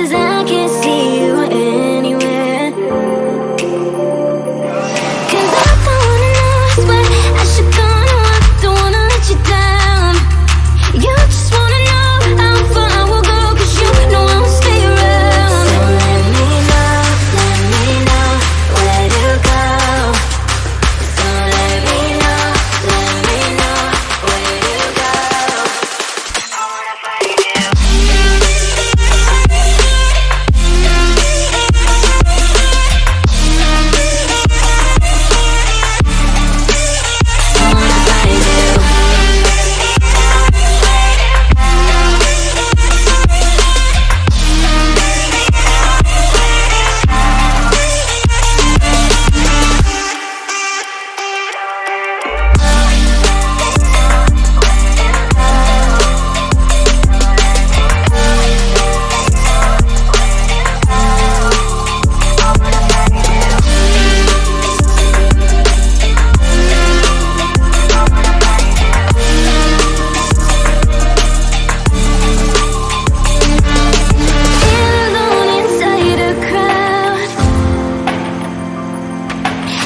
Cause I can't